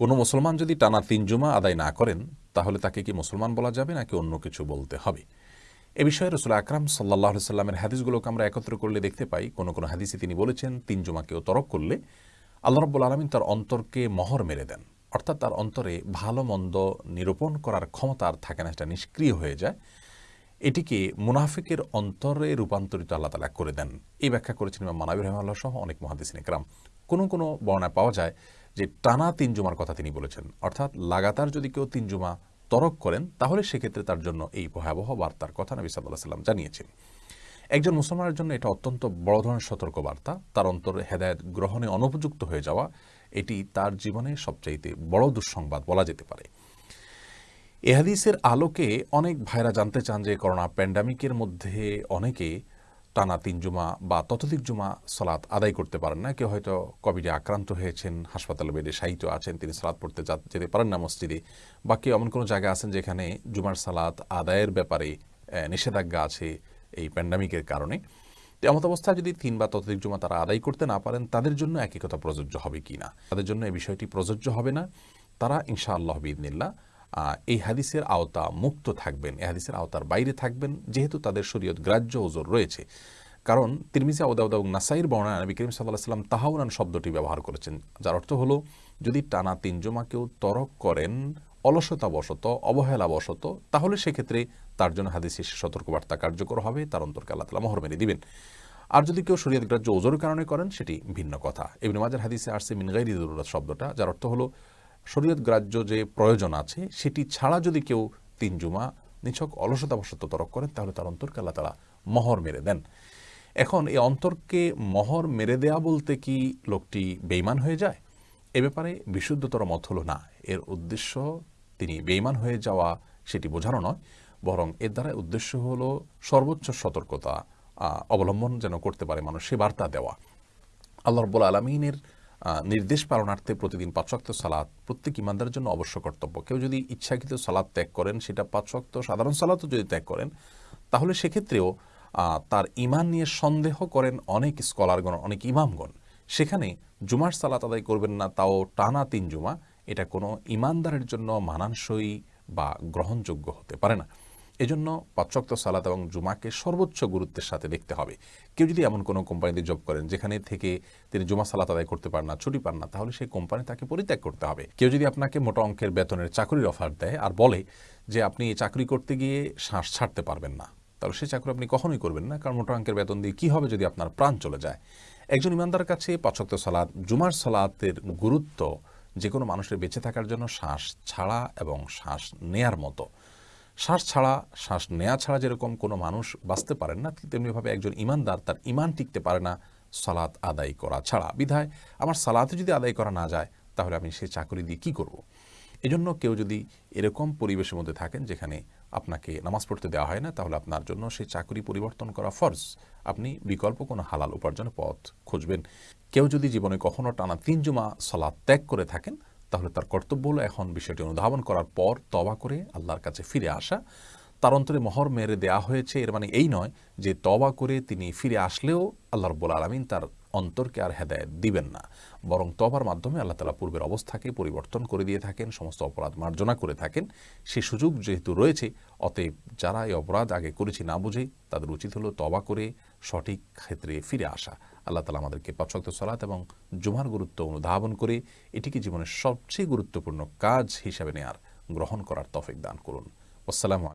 কোনো মুসলমান যদি টানা তিন জুমা আদায় না করেন, তাহলে তাকে কি মুসলমান বলা যাবে নাকি অন্য কিছু বলতে হবে? এ বিষয়ে রসুল আকরাম সাল্লাহ সাল্লামের হাদিসগুলোকে আমরা একত্র করলে দেখতে পাই, কোনো কোনো হাদিসে তিনি বলেছেন, তিন জুমাকেও তরক করলে আল্লাহ রব্বুল আলমিন তার অন্তরকে মহর মেরে দেন। অর্থাৎ তার অন্তরে ভালো মন্দ নিরূপণ করার ক্ষমতা আর থাকে না, সেটা নিষ্ক্রিয় হয়ে যায়। এটিকে মুনাফিকের অন্তরে রূপান্তরিত আল্লাহ তালা করে দেন। এই ব্যাখ্যা করেছেন মানাবির রহমাল্লাহ সহ অনেক মহাদিস একরাম। কোনো কোনো বর্ণায় পাওয়া যায় যে টানা তিন জুমার কথা তিনি বলেছেন, অর্থাৎ লাগাতার যদি কেউ তিন জুমা তরক করেন, তাহলে সেক্ষেত্রে তার জন্য এই ভয়াবহ বার্তার কথা নবী সাল্লাহ সাল্লাম জানিয়েছেন। একজন মুসলমানের জন্য এটা অত্যন্ত বড় ধরনের সতর্ক বার্তা তার অন্তরে হেদায়ত গ্রহণে অনুপযুক্ত হয়ে যাওয়া, এটি তার জীবনে সবচাইতে বড় দুঃসংবাদ বলা যেতে পারে। এহাদিসের আলোকে অনেক ভাইরা জানতে চান যে করোনা প্যান্ডামিকের মধ্যে অনেকে টানা তিন জুমা বা ততোধিক জুমা সলাৎ আদায় করতে পারেন না। কেউ হয়তো কোভিডে আক্রান্ত হয়েছেন, হাসপাতালে বেডে সাহিত্য আছেন, তিনি সালাদ পড়তে যেতে পারেন না মসজিদে। বা কেউ এমন কোনো জায়গা আছেন যেখানে জুমার সালাত আদায়ের ব্যাপারে নিষেধাজ্ঞা আছে এই প্যান্ডামিকের কারণে। এমত অবস্থায় যদি তিন বা ততোধিক জমা তারা আদায় করতে না পারেন, তাদের জন্য একই কথা প্রযোজ্য হবে কি না? তাদের জন্য এই বিষয়টি প্রযোজ্য হবে না। তারা ইনশা আল্লাহ বিদিনিল্লা এই হাদিসের আওতা মুক্ত থাকবেন, এই হাদিসের আওতার বাইরে থাকবেন, যেহেতু তাদের শরীয়ত গ্রাহ্য ওজোর রয়েছে। কারণ তিরমিজা ওদাউদা এবং নাসাইর বর্ণনা নবী করিম সাল্লাহ সাল্লাম তাহাউরান শব্দটি ব্যবহার করেছেন, যার অর্থ হলো, যদি টানা তিন জমা কেউ তরক করেন, অলসতাবশত, অবহেলাবশত, তাহলে সেক্ষেত্রে তার জন্য হাদিসের সতর্কবার্তা কার্যকর হবে, তার অন্তর্কে আল্লাহ তালা মোহর মেরে দিবেন। আর যদি কেউ শরীয়ত গ্রাহ্য ওজোর কারণে করেন, সেটি ভিন্ন কথা। এমনি মাজার হাদিসে আসছে মিনগাইরি জরুরত শব্দটা, যার অর্থ হলো শরীয়ত গ্রাহ্য যে প্রয়োজন আছে, সেটি ছাড়া যদি কেউ তিন জুমা নিছক অলসতাবশত তরক করেন, তাহলে তার অন্তরকে আল্লাহ তালা মহর মেরে দেন। এখন এই অন্তরকে মহর মেরে দেয়া বলতে কি লোকটি বেইমান হয়ে যায়? এ ব্যাপারে বিশুদ্ধতর মত হলো না। এর উদ্দেশ্য তিনি বেইমান হয়ে যাওয়া সেটি বোঝানো নয়, বরং এর দ্বারা উদ্দেশ্য হল সর্বোচ্চ সতর্কতা অবলম্বন যেন করতে পারে মানুষ সে বার্তা দেওয়া। আল্লাহ রব্বুল আলমিনের নির্দেশ পালনার্থে প্রতিদিন পাঁচক্ত সালাদ প্রত্যেক ইমানদারের জন্য অবশ্য কর্তব্য। কেউ যদি ইচ্ছাকৃত সালাদ ত্যাগ করেন, সেটা পাঁচক্ত সাধারণ সালাদও যদি ত্যাগ করেন, তাহলে সেক্ষেত্রেও তার ইমান নিয়ে সন্দেহ করেন অনেক স্কলারগণ, অনেক ইমামগণ। সেখানে জুমার সালাত আদায় করবেন না, তাও টানা তিন জুমা। এটা কোনো ইমানদারের জন্য মানানসই বা গ্রহণযোগ্য হতে পারে না। এজন্য পাঁচক্ত সালাত এবং জুমাকে সর্বোচ্চ গুরুত্বের সাথে দেখতে হবে। কেউ যদি এমন কোনো কোম্পানিতে জব করেন, যেখানে থেকে তিনি জুমা সালাত আদায় করতে পারেন না, ছুটি পান না, তাহলে সেই কোম্পানি তাকে পরিত্যাগ করতে হবে। কেউ যদি আপনাকে মোটা অঙ্কের বেতনের চাকরির অফার দেয় আর বলে যে আপনি চাকরি করতে গিয়ে শ্বাস ছাড়তে পারবেন না, তাহলে সেই চাকরি আপনি কখনোই করবেন না, কারণ মোটা অঙ্কের বেতন দিয়ে কী হবে যদি আপনার প্রাণ চলে যায়? একজন ইমানদার কাছে পাঁচক্ত সালাদ জুমার সালাতের গুরুত্ব যে কোনো মানুষের বেঁচে থাকার জন্য শ্বাস ছাড়া এবং শ্বাস নেয়ার মতো। শ্বাস ছাড়া, শ্বাস নেয়া ছাড়া যেরকম কোনো মানুষ বাঁচতে পারেন না তেমনিভাবে একজন ইমানদার তার ইমান টিকতে পারে না সালাত আদায় করা ছাড়া। বিধায় আমার সালাতে যদি আদায় করা না যায়, তাহলে আমি সে চাকরি দিয়ে কী করব। এজন্য কেউ যদি এরকম পরিবেশের মধ্যে থাকেন যেখানে আপনাকে নামাজ পড়তে দেওয়া হয় না, তাহলে আপনার জন্য সেই চাকরি পরিবর্তন করা ফরজ। আপনি বিকল্প কোনো হালাল উপার্জনের পথ খুঁজবেন। কেউ যদি জীবনে কখনো টানা তিন জুমা সলাদ ত্যাগ করে থাকেন তাহলে তার কর্তব্য হলো এখন বিষয়টি অনুধাবন করার পর তবা করে আল্লাহর কাছে ফিরে আসা। তার অন্তরে মহর মেরে দেয়া হয়েছে, এর মানে এই নয় যে তবা করে তিনি ফিরে আসলেও আল্লাহ রব্বুল আলমিন তার অন্তরকে আর হেদায়ত দিবেন না। বরং তবার মাধ্যমে আল্লাহ তালা পূর্বের অবস্থাকে পরিবর্তন করে দিয়ে থাকেন, সমস্ত অপরাধ মার্জনা করে থাকেন। সে সুযোগ যেহেতু রয়েছে, অতএব যারা এই অপরাধ আগে করেছি না বুঝে, তাদের উচিত হলো তবা করে সঠিক ক্ষেত্রে ফিরে আসা। আল্লাহ তালা আমাদেরকে পাঁচক্ত সলাৎ এবং জুমার গুরুত্ব অনুধাবন করে এটিকে জীবনের সবচেয়ে গুরুত্বপূর্ণ কাজ হিসাবে নেয়ার, গ্রহণ করার তফিক দান করুন। আসসালামু